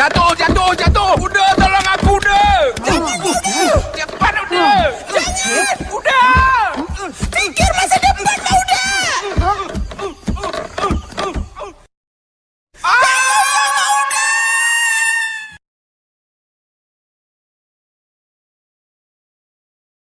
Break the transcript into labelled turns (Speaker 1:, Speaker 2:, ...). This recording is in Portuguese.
Speaker 1: Já tô, já tô, já tô!